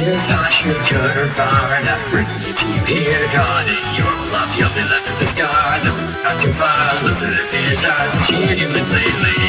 You thought you could or far enough bring you here God your love. You'll be left with the scar. No, not too far, if it's ours and you lately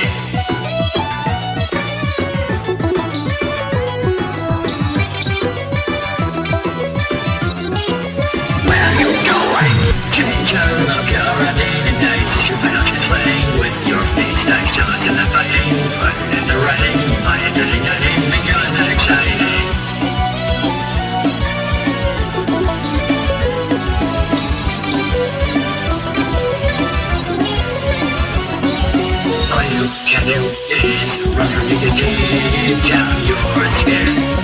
run from me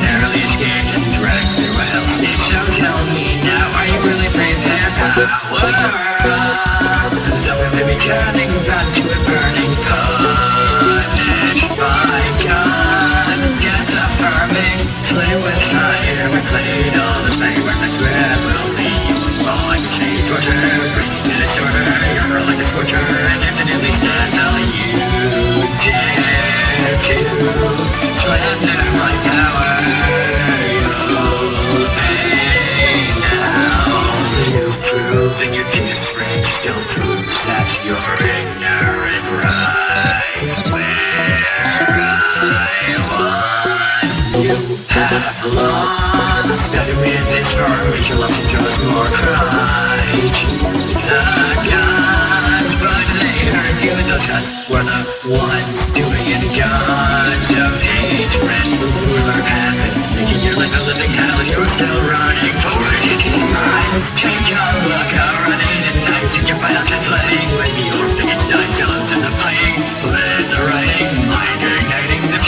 Narrowly escaped and dragged through a hellscape So tell me now, are you really prepared? Power we may be turning back to a burning Punished by God Death affirming Slay with fire. Reclaim all the favor that grab will leave Falling asleep, torture Bringing to disorder You're like a scorcher different Still proves that you're ignorant Right where I want you have lost Better in this formation Loves to draws more pride The gods But they hurt you Those gods were the ones doing it. Gods of hatred Ruler heaven